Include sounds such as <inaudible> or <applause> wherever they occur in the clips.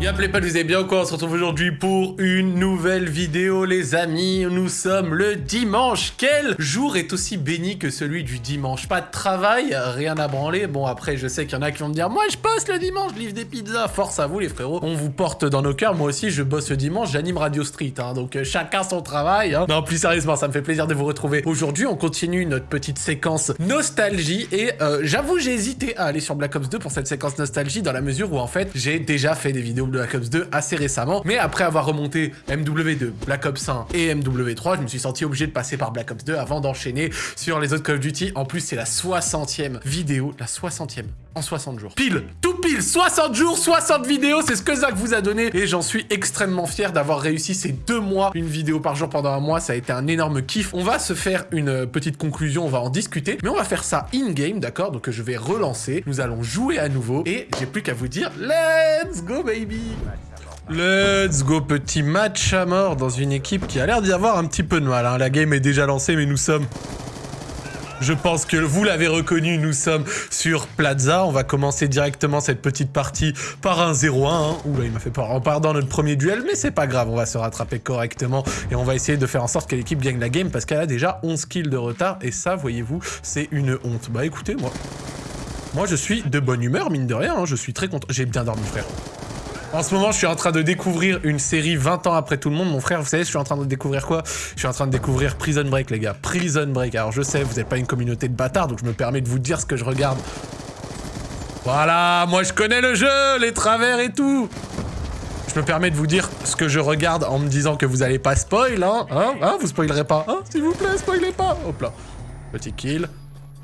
Y'a pas vous allez bien quoi On se retrouve aujourd'hui pour une nouvelle vidéo les amis. Nous sommes le dimanche. Quel jour est aussi béni que celui du dimanche? Pas de travail, rien à branler. Bon après je sais qu'il y en a qui vont me dire moi je poste le dimanche, livre des pizzas. Force à vous les frérots. On vous porte dans nos cœurs. Moi aussi je bosse le dimanche, j'anime Radio Street. Hein, donc euh, chacun son travail. Hein. Non plus sérieusement ça me fait plaisir de vous retrouver. Aujourd'hui on continue notre petite séquence nostalgie. Et euh, j'avoue j'ai hésité à aller sur Black Ops 2 pour cette séquence nostalgie dans la mesure où en fait j'ai déjà fait des vidéos Black Ops 2 assez récemment. Mais après avoir remonté MW2, Black Ops 1 et MW3, je me suis senti obligé de passer par Black Ops 2 avant d'enchaîner sur les autres Call of Duty. En plus, c'est la 60e vidéo, la 60e en 60 jours. Pile, tout pile, 60 jours, 60 vidéos, c'est ce que Zach vous a donné et j'en suis extrêmement fier d'avoir réussi ces deux mois, une vidéo par jour pendant un mois, ça a été un énorme kiff. On va se faire une petite conclusion, on va en discuter, mais on va faire ça in-game, d'accord? Donc je vais relancer, nous allons jouer à nouveau et j'ai plus qu'à vous dire, let's go baby Let's go, petit match à mort dans une équipe qui a l'air d'y avoir un petit peu de mal. Hein. La game est déjà lancée, mais nous sommes... Je pense que vous l'avez reconnu, nous sommes sur Plaza. On va commencer directement cette petite partie par un 0-1. Hein. Oula, il m'a fait peur en perdant notre premier duel, mais c'est pas grave, on va se rattraper correctement et on va essayer de faire en sorte que l'équipe gagne la game parce qu'elle a déjà 11 kills de retard et ça, voyez-vous, c'est une honte. Bah écoutez, moi... Moi, je suis de bonne humeur, mine de rien. Hein. Je suis très content. J'ai bien dormi, frère. En ce moment, je suis en train de découvrir une série 20 ans après tout le monde. Mon frère, vous savez, je suis en train de découvrir quoi? Je suis en train de découvrir Prison Break, les gars. Prison Break. Alors, je sais, vous n'êtes pas une communauté de bâtards, donc je me permets de vous dire ce que je regarde. Voilà, moi je connais le jeu, les travers et tout. Je me permets de vous dire ce que je regarde en me disant que vous allez pas spoil, hein? Hein, hein? Vous spoilerez pas, hein S'il vous plaît, spoilez pas Hop là. Petit kill.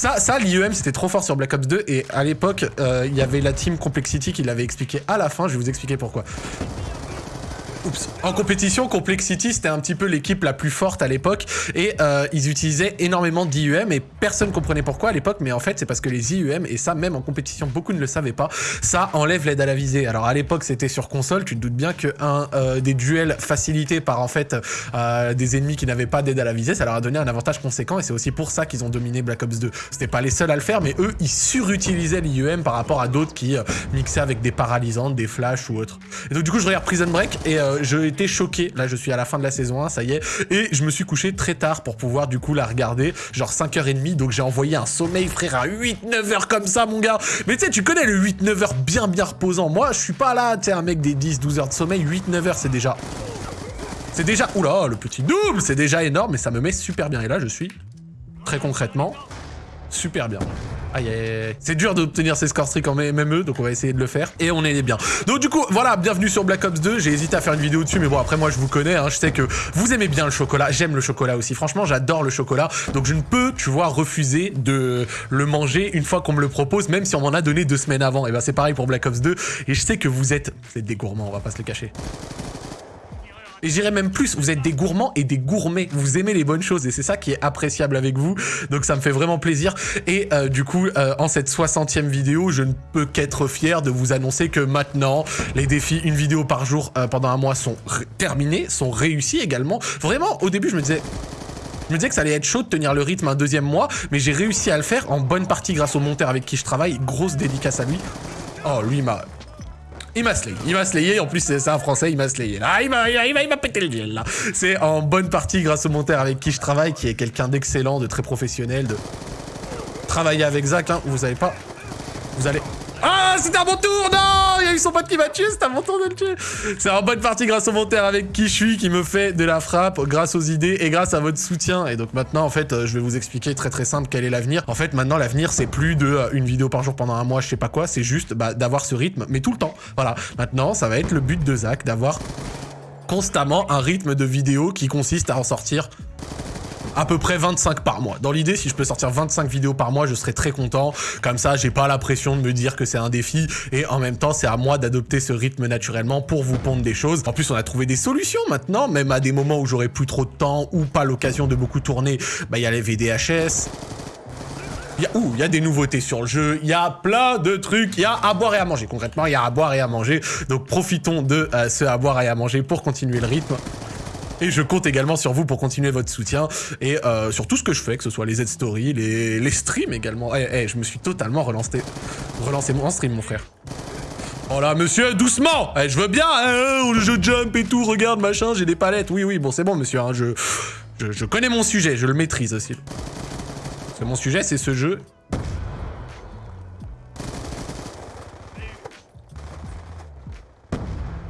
Ça, ça l'IEM, c'était trop fort sur Black Ops 2. Et à l'époque, euh, il y avait la team Complexity qui l'avait expliqué à la fin. Je vais vous expliquer pourquoi. Oups. En compétition, Complexity, c'était un petit peu l'équipe la plus forte à l'époque et euh, ils utilisaient énormément d'IUM et personne comprenait pourquoi à l'époque, mais en fait, c'est parce que les IUM, et ça même en compétition, beaucoup ne le savaient pas, ça enlève l'aide à la visée. Alors à l'époque, c'était sur console, tu te doutes bien que un, euh, des duels facilités par en fait euh, des ennemis qui n'avaient pas d'aide à la visée, ça leur a donné un avantage conséquent et c'est aussi pour ça qu'ils ont dominé Black Ops 2. C'était pas les seuls à le faire, mais eux, ils surutilisaient l'IUM par rapport à d'autres qui mixaient avec des paralysantes, des flashs ou autres. Et donc du coup, je regarde Prison Break et euh, j'ai été choqué. Là, je suis à la fin de la saison 1, ça y est. Et je me suis couché très tard pour pouvoir du coup la regarder. Genre 5h30. Donc j'ai envoyé un sommeil, frère, à 8-9 heures comme ça, mon gars. Mais tu sais, tu connais le 8-9 heures bien, bien reposant. Moi, je suis pas là, tu sais, un mec des 10-12 heures de sommeil. 8-9 heures, c'est déjà... C'est déjà... Oula, le petit double, c'est déjà énorme, mais ça me met super bien. Et là, je suis, très concrètement, super bien. Aïe, aïe, C'est dur d'obtenir ces score streaks en MME, donc on va essayer de le faire. Et on est bien. Donc du coup, voilà, bienvenue sur Black Ops 2. J'ai hésité à faire une vidéo dessus, mais bon, après moi, je vous connais. Hein, je sais que vous aimez bien le chocolat. J'aime le chocolat aussi. Franchement, j'adore le chocolat. Donc je ne peux, tu vois, refuser de le manger une fois qu'on me le propose, même si on m'en a donné deux semaines avant. Et ben c'est pareil pour Black Ops 2. Et je sais que vous êtes... Vous êtes des gourmands, on va pas se le cacher. Et j'irais même plus, vous êtes des gourmands et des gourmets. Vous aimez les bonnes choses et c'est ça qui est appréciable avec vous. Donc ça me fait vraiment plaisir. Et euh, du coup, euh, en cette 60e vidéo, je ne peux qu'être fier de vous annoncer que maintenant, les défis une vidéo par jour euh, pendant un mois sont terminés, sont réussis également. Vraiment, au début, je me disais... Je me disais que ça allait être chaud de tenir le rythme un deuxième mois, mais j'ai réussi à le faire en bonne partie grâce au monteur avec qui je travaille. Grosse dédicace à lui. Oh, lui m'a il m'a slayé. Il m'a slayé. En plus, c'est un français, il m'a slayé. Là, il m'a pété le duel, là. C'est en bonne partie grâce au monteur avec qui je travaille, qui est quelqu'un d'excellent, de très professionnel, de travailler avec Zach. Hein. Vous savez pas. Vous allez c'était un bon tour Non Il y a eu son pote qui m'a tué, c'était un bon tour de le tuer C'est en bonne partie grâce au monteur avec qui je suis, qui me fait de la frappe, grâce aux idées et grâce à votre soutien. Et donc maintenant, en fait, euh, je vais vous expliquer très très simple quel est l'avenir. En fait, maintenant, l'avenir, c'est plus de euh, une vidéo par jour pendant un mois, je sais pas quoi, c'est juste bah, d'avoir ce rythme, mais tout le temps. Voilà, maintenant, ça va être le but de Zach, d'avoir constamment un rythme de vidéo qui consiste à en sortir à peu près 25 par mois. Dans l'idée, si je peux sortir 25 vidéos par mois, je serais très content. Comme ça, j'ai pas la pression de me dire que c'est un défi. Et en même temps, c'est à moi d'adopter ce rythme naturellement pour vous pondre des choses. En plus, on a trouvé des solutions maintenant, même à des moments où j'aurais plus trop de temps ou pas l'occasion de beaucoup tourner. Bah, il y a les VDHS. Il y, a, des nouveautés sur le jeu, il y a plein de trucs, il y a à boire et à manger. Concrètement, il y a à boire et à manger. Donc profitons de euh, ce à boire et à manger pour continuer le rythme. Et je compte également sur vous pour continuer votre soutien et euh, sur tout ce que je fais, que ce soit les Z-Stories, les, les streams également. Eh, eh, je me suis totalement relancé, relancé mon stream, mon frère. Oh là, monsieur, doucement eh, Je veux bien, hein, je jump et tout, regarde, machin, j'ai des palettes. Oui, oui, bon, c'est bon, monsieur, hein, je, je, je connais mon sujet, je le maîtrise aussi. C'est mon sujet, c'est ce jeu.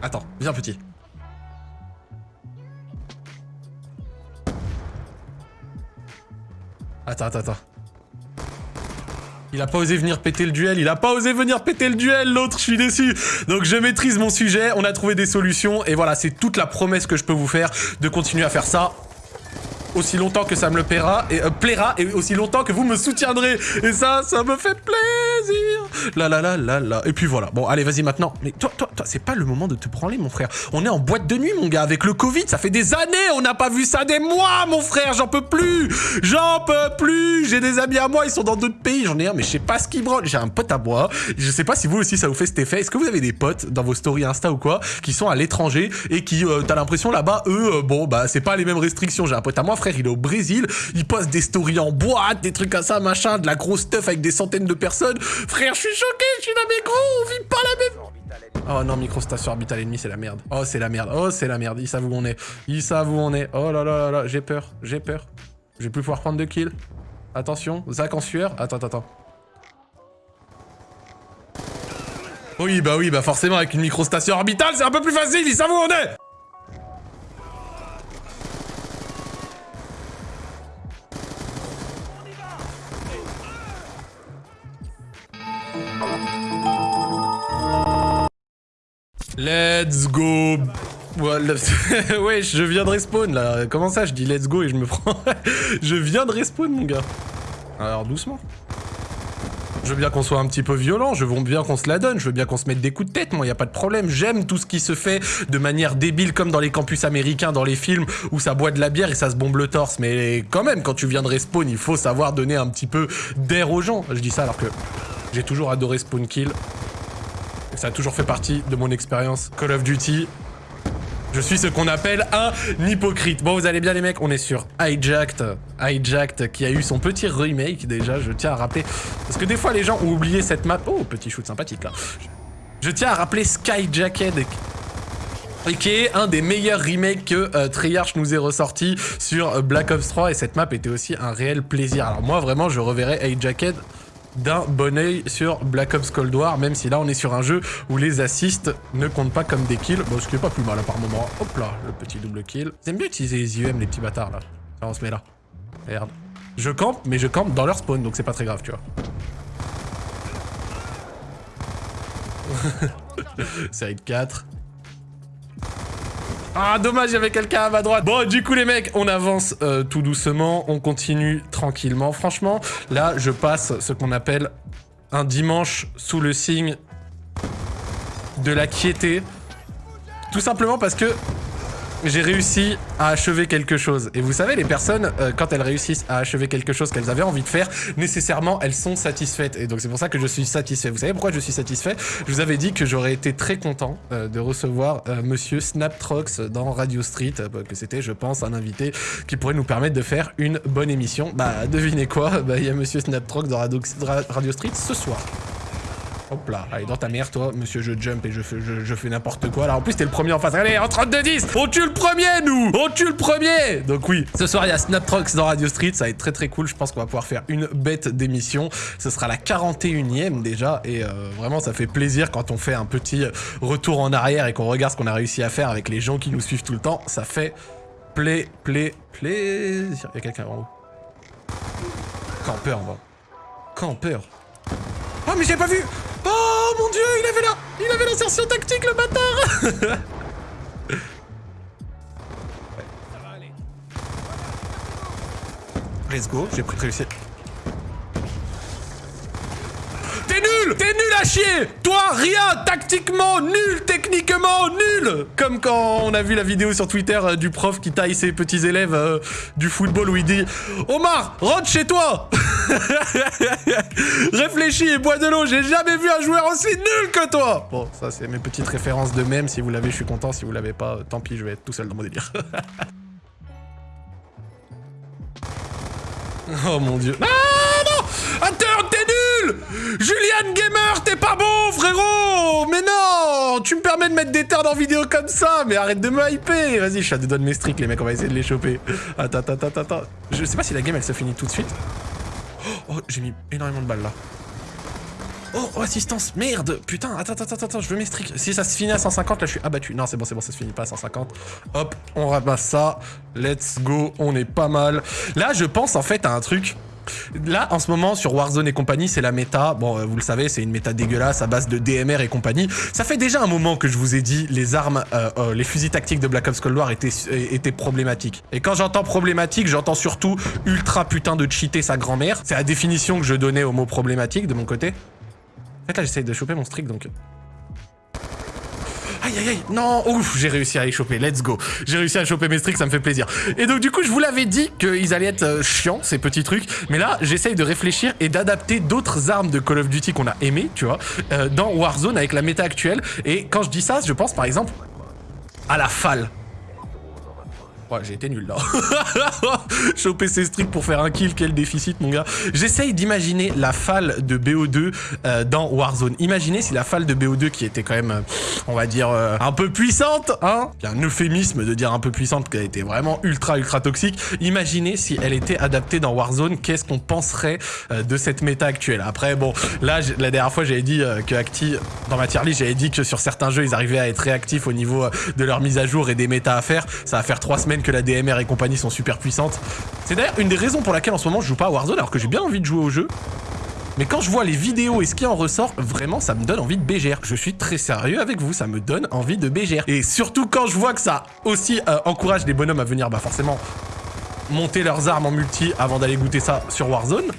Attends, viens petit. Attends, attends, attends. Il a pas osé venir péter le duel, il a pas osé venir péter le duel, l'autre, je suis déçu. Donc je maîtrise mon sujet, on a trouvé des solutions, et voilà, c'est toute la promesse que je peux vous faire de continuer à faire ça aussi longtemps que ça me le plaira et, euh, plaira et aussi longtemps que vous me soutiendrez. Et ça, ça me fait plaisir. La la la la la. Et puis voilà. Bon, allez, vas-y maintenant. Mais toi, toi, toi, c'est pas le moment de te branler, mon frère. On est en boîte de nuit, mon gars, avec le Covid. Ça fait des années, on n'a pas vu ça des mois, mon frère. J'en peux plus. J'en peux plus. J'ai des amis à moi, ils sont dans d'autres pays. J'en ai un, mais je sais pas ce qu'ils branlent. J'ai un pote à moi. Je sais pas si vous aussi ça vous fait cet effet. Est-ce que vous avez des potes dans vos stories Insta ou quoi qui sont à l'étranger et qui, euh, t'as l'impression là-bas, eux, euh, bon, bah, c'est pas les mêmes restrictions. J'ai un pote à moi, frère, il est au Brésil, il poste des stories en boîte, des trucs comme ça, machin, de la grosse stuff avec des centaines de personnes. Frère, je suis choqué, je suis là, mais gros, on vit pas la même... Oh non, microstation orbitale ennemie, c'est la merde. Oh, c'est la merde. Oh, c'est la merde. Ils savent où on est. Ils savent où on est. Oh là là là j'ai peur. J'ai peur. Je vais plus pouvoir prendre de kills. Attention, Zach en sueur. Attends, attends. Oui, bah oui, bah forcément, avec une microstation orbitale, c'est un peu plus facile. Ils savent où on est. Let's go <laughs> Ouais, je viens de respawn là. Comment ça, je dis let's go et je me prends... <laughs> je viens de respawn, mon gars. Alors, doucement. Je veux bien qu'on soit un petit peu violent, je veux bien qu'on se la donne, je veux bien qu'on se mette des coups de tête, moi, y a pas de problème. J'aime tout ce qui se fait de manière débile, comme dans les campus américains, dans les films, où ça boit de la bière et ça se bombe le torse. Mais quand même, quand tu viens de respawn, il faut savoir donner un petit peu d'air aux gens. Je dis ça alors que j'ai toujours adoré spawn kill. Ça a toujours fait partie de mon expérience Call of Duty. Je suis ce qu'on appelle un hypocrite. Bon, vous allez bien les mecs, on est sur Hijacked. Hijacked qui a eu son petit remake déjà, je tiens à rappeler. Parce que des fois les gens ont oublié cette map. Oh, petit shoot sympathique là. Je tiens à rappeler Skyjacked qui est un des meilleurs remakes que euh, Treyarch nous ait ressorti sur euh, Black Ops 3 et cette map était aussi un réel plaisir. Alors moi vraiment je reverrai Hijacked d'un bon oeil sur Black Ops Cold War, même si là on est sur un jeu où les assists ne comptent pas comme des kills. Bon, ce qui est pas plus mal à par moment. Hop là, le petit double kill. Aiment bien utiliser les IEM, les petits bâtards là. Ça, on se met là. Merde. Je campe, mais je campe dans leur spawn, donc c'est pas très grave, tu vois. <laughs> Side 4. Ah, dommage, il y avait quelqu'un à ma droite. Bon, du coup, les mecs, on avance euh, tout doucement. On continue tranquillement. Franchement, là, je passe ce qu'on appelle un dimanche sous le signe de la quiété. Tout simplement parce que j'ai réussi à achever quelque chose. Et vous savez, les personnes, euh, quand elles réussissent à achever quelque chose qu'elles avaient envie de faire, nécessairement, elles sont satisfaites. Et donc, c'est pour ça que je suis satisfait. Vous savez pourquoi je suis satisfait? Je vous avais dit que j'aurais été très content euh, de recevoir euh, Monsieur Snaptrox dans Radio Street, que c'était, je pense, un invité qui pourrait nous permettre de faire une bonne émission. Bah, devinez quoi? Bah, il y a Monsieur Snaptrox dans Radio Street ce soir. Hop là, allez, dans ta mère, toi, monsieur, je jump et je fais, je, fais n'importe quoi. Alors en plus, t'es le premier en face. Allez, en 32-10 On tue le premier, nous On tue le premier Donc oui, ce soir, il y a Snaptrox dans Radio Street. Ça va être très très cool. Je pense qu'on va pouvoir faire une bête d'émission. Ce sera la 41ème déjà. Et euh, vraiment, ça fait plaisir quand on fait un petit retour en arrière et qu'on regarde ce qu'on a réussi à faire avec les gens qui nous suivent tout le temps. Ça fait play, play, plaisir. Il y a quelqu'un en haut. Campeur, en bas. Campeur. Oh, mais j'ai pas vu mon dieu, il avait la... Il avait l'insertion tactique, le bâtard <laughs> Let's go, j'ai réussi. T'es T'es nul à chier. Toi, rien. Tactiquement, nul. Techniquement, nul. Comme quand on a vu la vidéo sur Twitter euh, du prof qui taille ses petits élèves euh, du football où il dit « Omar, rentre chez toi <laughs> !» Réfléchis et bois de l'eau, j'ai jamais vu un joueur aussi nul que toi Bon, ça c'est mes petites références de même, si vous l'avez je suis content, si vous l'avez pas, euh, tant pis, je vais être tout seul dans mon délire. <laughs> oh mon dieu. Ah non! Attends, t'es nul nul Julian Gamer, t'es pas bon, frérot Mais non Tu me permets de mettre des terres dans vidéo comme ça, mais arrête de me hyper Vas-y, je suis à mes streaks, les mecs, on va essayer de les choper. Attends, attends, attends, attends. Je sais pas si la game, elle se finit tout de suite. Oh, j'ai mis énormément de balles, là. Oh, assistance, merde Putain, attends, attends, attends, je veux mes streaks. Si ça se finit à 150, là, je suis abattu. Non, c'est bon, c'est bon, ça se finit pas à 150. Hop, on ramasse ça. Let's go, on est pas mal. Là, je pense, en fait, à un truc... Là, en ce moment, sur Warzone et compagnie, c'est la méta. Bon, euh, vous le savez, c'est une méta dégueulasse à base de DMR et compagnie. Ça fait déjà un moment que je vous ai dit, les armes, euh, euh, les fusils tactiques de Black Ops Cold War étaient, problématiques. Et quand j'entends problématique, j'entends surtout ultra putain de cheater sa grand-mère. C'est la définition que je donnais au mot problématique de mon côté. En fait, là, j'essaye de choper mon streak, donc... Non, ouf, j'ai réussi à les choper, let's go. J'ai réussi à choper mes streaks, ça me fait plaisir. Et donc du coup, je vous l'avais dit qu'ils allaient être euh, chiants, ces petits trucs. Mais là, j'essaye de réfléchir et d'adapter d'autres armes de Call of Duty qu'on a aimées, tu vois, euh, dans Warzone avec la méta actuelle. Et quand je dis ça, je pense par exemple à la falle. Ouais, j'ai été nul là. <laughs> <laughs> Choper ses streaks pour faire un kill, quel déficit mon gars. J'essaye d'imaginer la falle de BO2 euh, dans Warzone. Imaginez si la falle de BO2 qui était quand même, euh, on va dire, euh, un peu puissante, hein un euphémisme de dire un peu puissante, qu'elle était vraiment ultra ultra toxique. Imaginez si elle était adaptée dans Warzone, qu'est-ce qu'on penserait de cette méta actuelle? Après, bon, là, la dernière fois, j'avais dit que Acti, dans ma tier j'avais dit que sur certains jeux, ils arrivaient à être réactifs au niveau de leur mise à jour et des méta à faire. Ça va faire trois semaines que la DMR et compagnie sont super puissantes. C'est d'ailleurs une des raisons pour laquelle en ce moment je joue pas à Warzone alors que j'ai bien envie de jouer au jeu. Mais quand je vois les vidéos et ce qui en ressort, vraiment ça me donne envie de bégère. Je suis très sérieux avec vous, ça me donne envie de bégère. Et surtout quand je vois que ça aussi euh, encourage les bonhommes à venir bah forcément monter leurs armes en multi avant d'aller goûter ça sur Warzone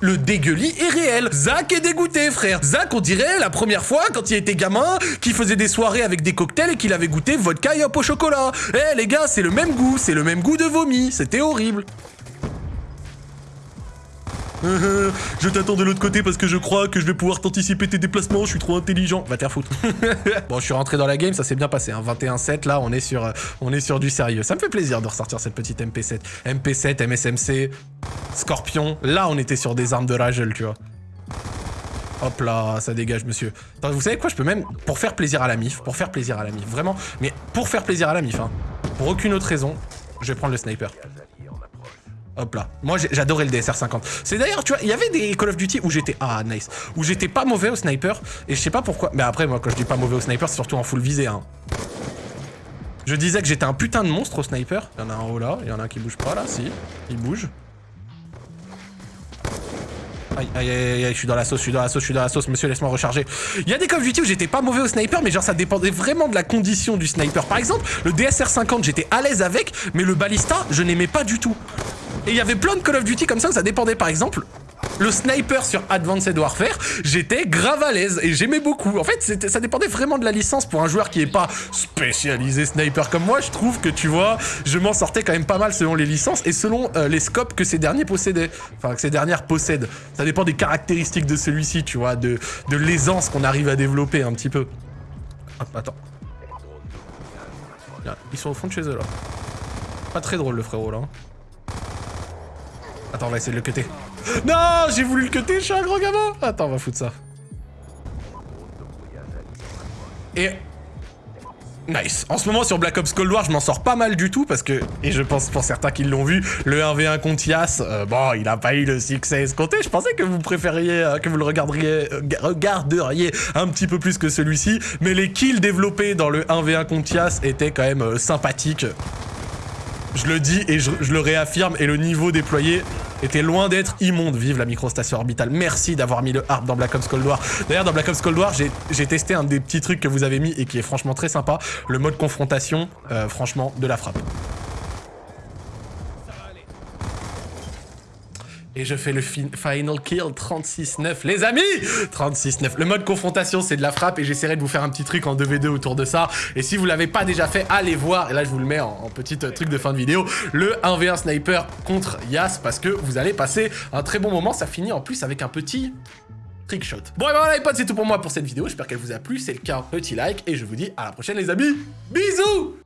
le dégueulis est réel. Zach est dégoûté, frère. Zach, on dirait la première fois, quand il était gamin, qu'il faisait des soirées avec des cocktails et qu'il avait goûté vodka et hop au chocolat. Eh, les gars, c'est le même goût, c'est le même goût de vomi. C'était horrible. Je t'attends de l'autre côté parce que je crois que je vais pouvoir t'anticiper tes déplacements, je suis trop intelligent. Va te faire foutre. <laughs> bon, je suis rentré dans la game, ça s'est bien passé. Hein. 21-7, là, on est, sur, euh, on est sur du sérieux. Ça me fait plaisir de ressortir cette petite MP7. MP7, MSMC, Scorpion. Là, on était sur des armes de Ragel, tu vois. Hop là, ça dégage, monsieur. vous savez quoi, je peux même, pour faire plaisir à la MIF, pour faire plaisir à la MIF, vraiment, mais pour faire plaisir à la MIF, hein, pour aucune autre raison, je vais prendre le sniper. Hop là. Moi, j'adorais le DSR-50. C'est d'ailleurs, tu vois, il y avait des Call of Duty où j'étais... Ah, nice. Où j'étais pas mauvais au sniper. Et je sais pas pourquoi... Mais après, moi, quand je dis pas mauvais au sniper, c'est surtout en full visée, hein. Je disais que j'étais un putain de monstre au sniper. Il y en a un haut là. Il y en a un qui bouge pas, là. Si. Il bouge. Aïe, aïe, aïe, aïe, je suis dans la sauce, je suis dans la sauce, je suis dans la sauce, monsieur, laisse-moi recharger. Il y a des Call of Duty où j'étais pas mauvais au sniper, mais genre ça dépendait vraiment de la condition du sniper. Par exemple, le DSR-50, j'étais à l'aise avec, mais le ballista, je n'aimais pas du tout. Et il y avait plein de Call of Duty comme ça ça dépendait par exemple le sniper sur Advanced Warfare, j'étais grave à l'aise et j'aimais beaucoup. En fait, ça dépendait vraiment de la licence pour un joueur qui est pas spécialisé sniper comme moi. Je trouve que, tu vois, je m'en sortais quand même pas mal selon les licences et selon euh, les scopes que ces derniers possédaient. Enfin, que ces dernières possèdent. Ça dépend des caractéristiques de celui-ci, tu vois, de, l'aisance qu'on arrive à développer un petit peu. Attends. Ils sont au fond de chez eux, là. Pas très drôle, le frérot, là. Attends, on va essayer de le cutter. Non, j'ai voulu le cutter, je suis un gros gamin. Attends, on va foutre ça. Et... Nice. En ce moment, sur Black Ops Cold War, je m'en sors pas mal du tout parce que, et je pense pour certains qui l'ont vu, le 1v1 contre Yas, euh, bon, il a pas eu le succès escompté. Je pensais que vous préfériez, euh, que vous le regarderiez, euh, regarderiez un petit peu plus que celui-ci, mais les kills développés dans le 1v1 contre Yas étaient quand même sympathiques. Je le dis et je, le réaffirme, et le niveau déployé était loin d'être immonde. Vive la microstation orbitale. Merci d'avoir mis le harp dans Black Ops Cold War. D'ailleurs, dans Black Ops Cold War, j'ai testé un des petits trucs que vous avez mis et qui est franchement très sympa. Le mode confrontation, euh, franchement, de la frappe. Et je fais le final kill 36-9. Les amis 36-9. Le mode confrontation, c'est de la frappe et j'essaierai de vous faire un petit truc en 2v2 autour de ça. Et si vous l'avez pas déjà fait, allez voir. Et là, je vous le mets en, petit euh, truc de fin de vidéo. Le 1v1 sniper contre Yas parce que vous allez passer un très bon moment. Ça finit en plus avec un petit trick shot. Bon et ben voilà les potes, c'est tout pour moi pour cette vidéo. J'espère qu'elle vous a plu. C'est le cas, petit like. Et je vous dis à la prochaine les amis. Bisous